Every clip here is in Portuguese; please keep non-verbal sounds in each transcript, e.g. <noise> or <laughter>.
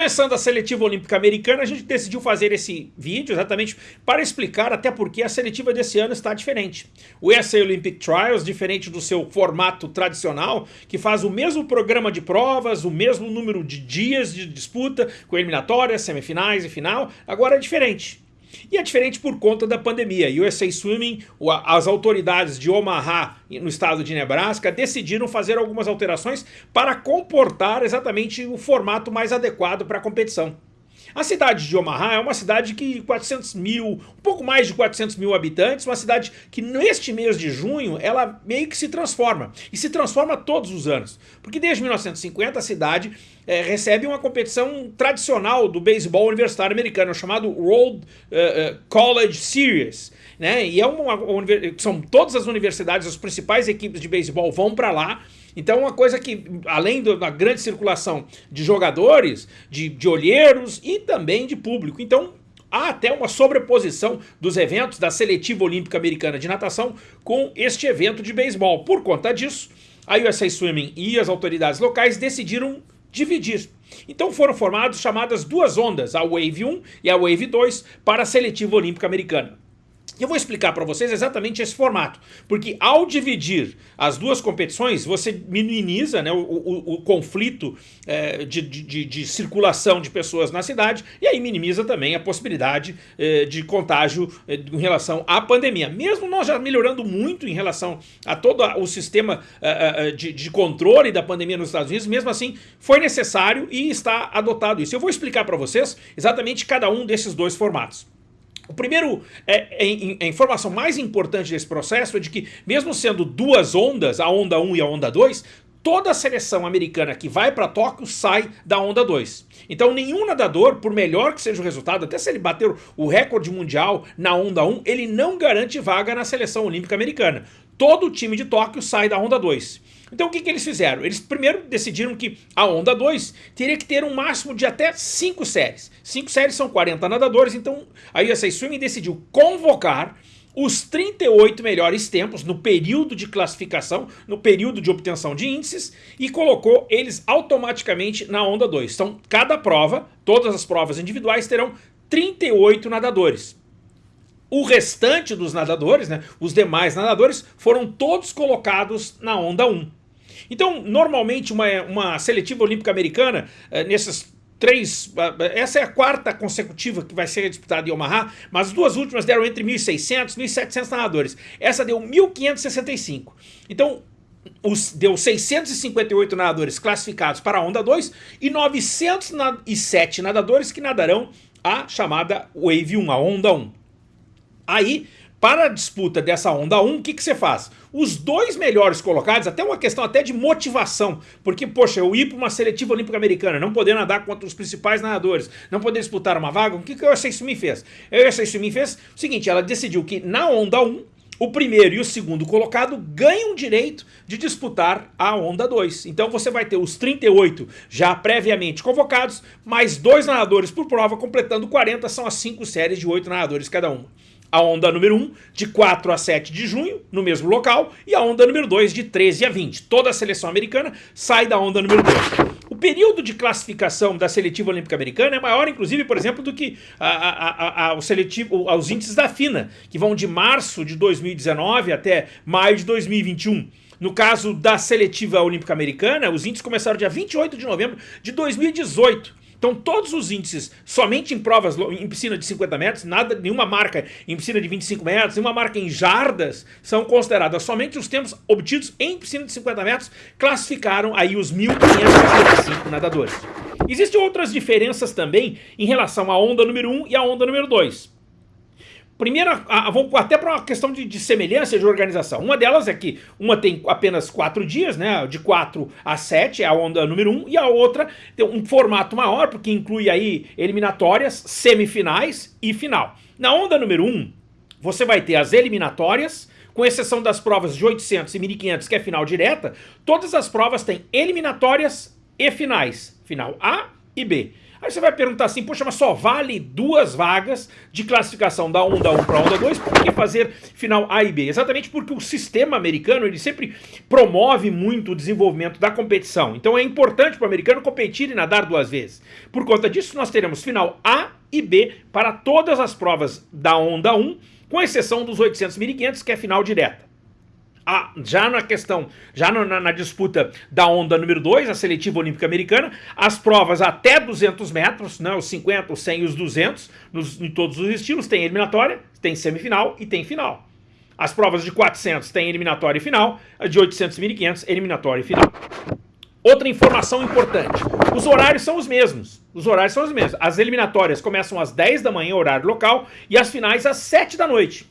Começando a seletiva olímpica americana, a gente decidiu fazer esse vídeo exatamente para explicar até porque a seletiva desse ano está diferente. O SA Olympic Trials, diferente do seu formato tradicional, que faz o mesmo programa de provas, o mesmo número de dias de disputa, com eliminatórias, semifinais e final, agora é diferente. E é diferente por conta da pandemia. USA Swimming, as autoridades de Omaha, no estado de Nebraska, decidiram fazer algumas alterações para comportar exatamente o formato mais adequado para a competição. A cidade de Omaha é uma cidade que 400 mil, um pouco mais de 400 mil habitantes, uma cidade que neste mês de junho ela meio que se transforma. E se transforma todos os anos. Porque desde 1950 a cidade é, recebe uma competição tradicional do beisebol universitário americano, chamado World uh, uh, College Series. Né? E é uma, uma, são todas as universidades, as principais equipes de beisebol vão para lá então uma coisa que, além da grande circulação de jogadores, de, de olheiros e também de público. Então há até uma sobreposição dos eventos da Seletiva Olímpica Americana de Natação com este evento de beisebol. Por conta disso, a USA Swimming e as autoridades locais decidiram dividir. Então foram formadas chamadas duas ondas, a Wave 1 e a Wave 2, para a Seletiva Olímpica Americana. E eu vou explicar para vocês exatamente esse formato, porque ao dividir as duas competições, você minimiza né, o, o, o conflito é, de, de, de, circulação de pessoas na cidade e aí minimiza também a possibilidade é, de contágio é, em relação à pandemia. Mesmo nós já melhorando muito em relação a todo o sistema é, é, de, de controle da pandemia nos Estados Unidos, mesmo assim foi necessário e está adotado isso. Eu vou explicar para vocês exatamente cada um desses dois formatos. O primeiro, é, é, a informação mais importante desse processo é de que, mesmo sendo duas ondas, a onda 1 e a onda 2, toda a seleção americana que vai para Tóquio sai da onda 2. Então nenhum nadador, por melhor que seja o resultado, até se ele bater o recorde mundial na onda 1, ele não garante vaga na seleção olímpica americana. Todo o time de Tóquio sai da onda 2. Então o que, que eles fizeram? Eles primeiro decidiram que a onda 2 teria que ter um máximo de até 5 séries. 5 séries são 40 nadadores, então a USA Swimming decidiu convocar os 38 melhores tempos no período de classificação, no período de obtenção de índices e colocou eles automaticamente na onda 2. Então cada prova, todas as provas individuais terão 38 nadadores. O restante dos nadadores, né, os demais nadadores, foram todos colocados na onda 1. Então, normalmente, uma, uma seletiva olímpica americana, eh, nessas três, eh, essa é a quarta consecutiva que vai ser disputada em Omaha, mas as duas últimas deram entre 1.600 e 1.700 nadadores. Essa deu 1.565. Então, os, deu 658 nadadores classificados para a onda 2 e 907 nadadores que nadarão a chamada Wave 1, a onda 1. Aí, para a disputa dessa onda 1, o que, que você faz? Os dois melhores colocados, até uma questão até de motivação, porque, poxa, eu ir para uma seletiva olímpica americana, não poder nadar contra os principais nadadores, não poder disputar uma vaga, o que, que a USA Swimming fez? A USA Swimming fez o seguinte, ela decidiu que na onda 1, o primeiro e o segundo colocado ganham direito de disputar a onda 2. Então você vai ter os 38 já previamente convocados, mais dois nadadores por prova, completando 40, são as cinco séries de oito nadadores cada uma a onda número 1 de 4 a 7 de junho, no mesmo local, e a onda número 2 de 13 a 20. Toda a seleção americana sai da onda número 2. O período de classificação da seletiva olímpica americana é maior, inclusive, por exemplo, do que a, a, a, o seletivo, os índices da FINA, que vão de março de 2019 até maio de 2021. No caso da seletiva olímpica americana, os índices começaram dia 28 de novembro de 2018. Então todos os índices, somente em provas em piscina de 50 metros, nada, nenhuma marca em piscina de 25 metros, nenhuma marca em jardas, são consideradas somente os tempos obtidos em piscina de 50 metros, classificaram aí os 1.555 nadadores. Existem outras diferenças também em relação à onda número 1 e à onda número 2. Primeiro, vamos até para uma questão de, de, semelhança de organização. Uma delas é que uma tem apenas quatro dias, né, de 4 a 7, é a onda número 1, um, e a outra tem um formato maior, porque inclui aí eliminatórias, semifinais e final. Na onda número 1, um, você vai ter as eliminatórias, com exceção das provas de 800 e 1500, que é final direta, todas as provas têm eliminatórias e finais, final A e B. Aí você vai perguntar assim, poxa, mas só vale duas vagas de classificação da onda 1 para a onda 2, por que fazer final A e B? Exatamente porque o sistema americano, ele sempre promove muito o desenvolvimento da competição. Então é importante para o americano competir e nadar duas vezes. Por conta disso, nós teremos final A e B para todas as provas da onda 1, com exceção dos 800 1500, que é final direta já na questão, já na, na, disputa da onda número 2, a seletiva olímpica americana, as provas até 200 metros, né, os 50, os 100 e os 200, nos, em todos os estilos, tem eliminatória, tem semifinal e tem final. As provas de 400 tem eliminatória e final, de 800 e 1500, eliminatória e final. Outra informação importante, os horários são os mesmos, os horários são os mesmos. As eliminatórias começam às 10 da manhã, horário local, e as finais às 7 da noite.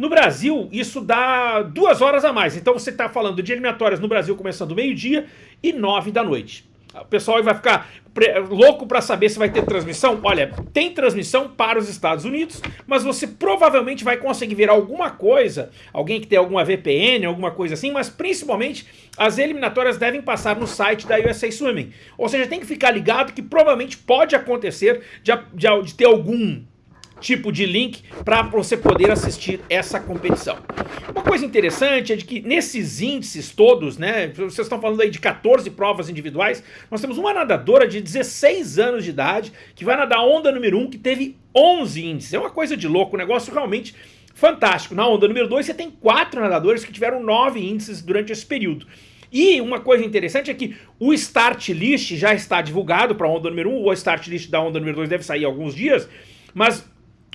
No Brasil, isso dá duas horas a mais. Então você está falando de eliminatórias no Brasil começando meio-dia e nove da noite. O pessoal vai ficar louco para saber se vai ter transmissão. Olha, tem transmissão para os Estados Unidos, mas você provavelmente vai conseguir ver alguma coisa, alguém que tem alguma VPN, alguma coisa assim, mas principalmente as eliminatórias devem passar no site da USA Swimming. Ou seja, tem que ficar ligado que provavelmente pode acontecer de, de, de ter algum tipo de link para você poder assistir essa competição. Uma coisa interessante é de que nesses índices todos, né, vocês estão falando aí de 14 provas individuais, nós temos uma nadadora de 16 anos de idade que vai nadar onda número 1 que teve 11 índices. É uma coisa de louco, um negócio realmente fantástico. Na onda número 2 você tem quatro nadadores que tiveram 9 índices durante esse período. E uma coisa interessante é que o start list já está divulgado para a onda número 1, o start list da onda número 2 deve sair alguns dias, mas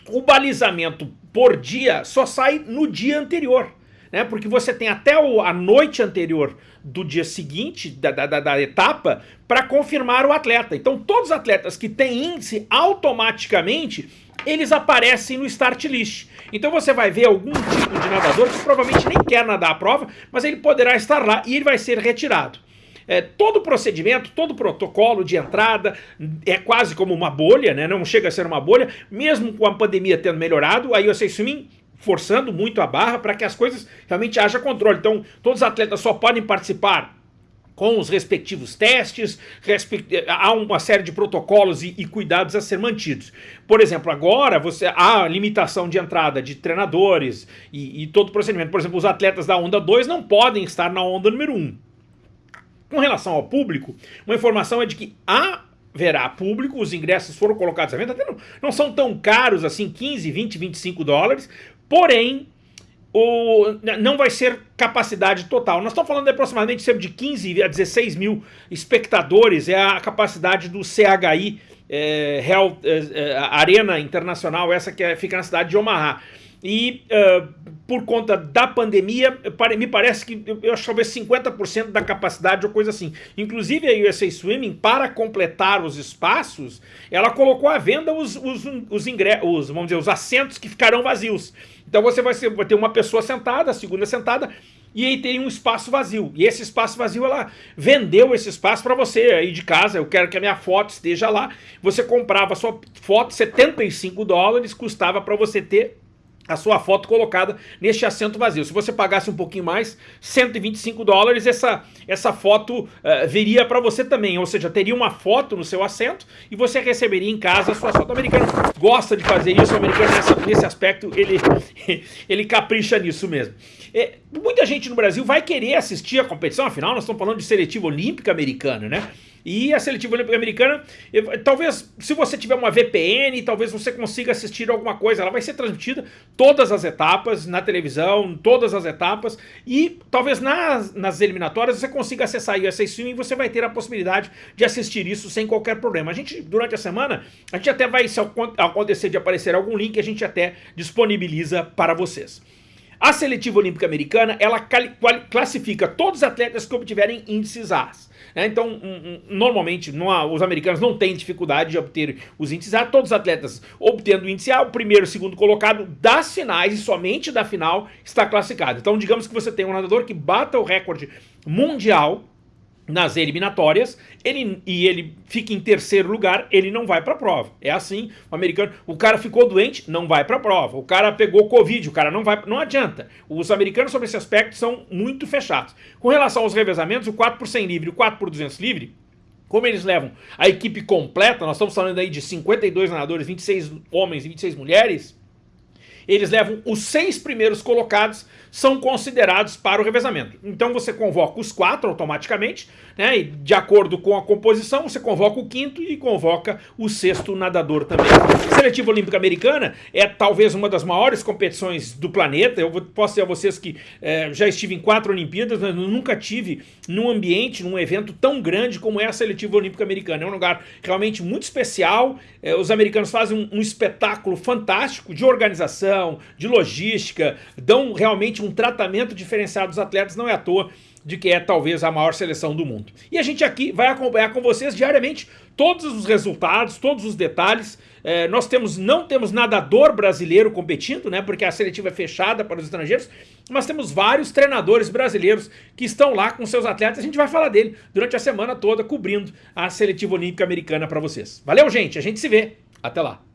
o balizamento por dia só sai no dia anterior. Né? Porque você tem até o, a noite anterior do dia seguinte, da, da, da etapa, para confirmar o atleta. Então todos os atletas que têm índice, automaticamente, eles aparecem no start list. Então você vai ver algum tipo de nadador que provavelmente nem quer nadar a prova, mas ele poderá estar lá e ele vai ser retirado. É, todo procedimento, todo protocolo de entrada é quase como uma bolha, né? não chega a ser uma bolha, mesmo com a pandemia tendo melhorado, aí o Swimming forçando muito a barra para que as coisas realmente haja controle. Então, todos os atletas só podem participar com os respectivos testes, há uma série de protocolos e, e, cuidados a ser mantidos. Por exemplo, agora você há limitação de entrada de treinadores e, e todo o procedimento. Por exemplo, os atletas da onda 2 não podem estar na onda número 1. Um. Com relação ao público, uma informação é de que haverá público, os ingressos foram colocados à venda, até não, não são tão caros assim, 15, 20, 25 dólares, porém, o, não vai ser capacidade total. Nós estamos falando de aproximadamente cerca de 15 a 16 mil espectadores, é a capacidade do CHI, é, Real, é, é, Arena Internacional, essa que é, fica na cidade de Omaha. E uh, por conta da pandemia, me parece que eu acho talvez 50% da capacidade ou coisa assim. Inclusive a USA Swimming, para completar os espaços, ela colocou à venda os, os, os, os, vamos dizer, os assentos que ficarão vazios. Então você vai, ser, vai ter uma pessoa sentada, a segunda sentada, e aí tem um espaço vazio. E esse espaço vazio, ela vendeu esse espaço para você aí de casa, eu quero que a minha foto esteja lá. Você comprava a sua foto, 75 dólares, custava para você ter a sua foto colocada neste assento vazio. Se você pagasse um pouquinho mais, 125 dólares, essa, essa foto uh, viria para você também. Ou seja, teria uma foto no seu assento e você receberia em casa a sua foto. O americano gosta de fazer isso, o americano nessa, nesse aspecto, ele, <laughs> ele capricha nisso mesmo. É, muita gente no Brasil vai querer assistir a competição, afinal nós estamos falando de seletiva olímpica americana, né? E a seletiva olímpica americana, talvez se você tiver uma VPN, talvez você consiga assistir alguma coisa. Ela vai ser transmitida todas as etapas, na televisão, todas as etapas. E talvez nas, nas eliminatórias você consiga acessar o USA Stream e você vai ter a possibilidade de assistir isso sem qualquer problema. A gente, durante a semana, a gente até vai, se acontecer de aparecer algum link, a gente até disponibiliza para vocês. A seletiva olímpica americana, ela classifica todos os atletas que obtiverem índices A. Né? Então, um, um, normalmente, há, os americanos não têm dificuldade de obter os índices A. Todos os atletas obtendo o índice A, o primeiro e segundo colocado das finais e somente da final está classificado. Então, digamos que você tem um nadador que bata o recorde mundial nas eliminatórias, ele, e ele fica em terceiro lugar, ele não vai para a prova. É assim, o americano, o cara ficou doente, não vai para a prova. O cara pegou Covid, o cara não vai, não adianta. Os americanos sobre esse aspecto são muito fechados. Com relação aos revezamentos, o 4 por 100 livre e o 4 por 200 livre, como eles levam a equipe completa, nós estamos falando aí de 52 nadadores, 26 homens e 26 mulheres, eles levam os seis primeiros colocados são considerados para o revezamento. Então você convoca os quatro automaticamente, né? E de acordo com a composição, você convoca o quinto e convoca o sexto nadador também. A Seletiva Olímpica Americana é talvez uma das maiores competições do planeta. Eu posso dizer a vocês que é, já estive em quatro Olimpíadas, mas nunca tive num ambiente, num evento tão grande como é a Seletiva Olímpica Americana. É um lugar realmente muito especial. É, os americanos fazem um, um espetáculo fantástico de organização, de logística, dão realmente um tratamento diferenciado dos atletas, não é à toa de que é talvez a maior seleção do mundo. E a gente aqui vai acompanhar com vocês diariamente todos os resultados, todos os detalhes. É, nós temos não temos nadador brasileiro competindo, né? Porque a seletiva é fechada para os estrangeiros, mas temos vários treinadores brasileiros que estão lá com seus atletas. A gente vai falar dele durante a semana toda, cobrindo a seletiva olímpica americana para vocês. Valeu, gente! A gente se vê. Até lá!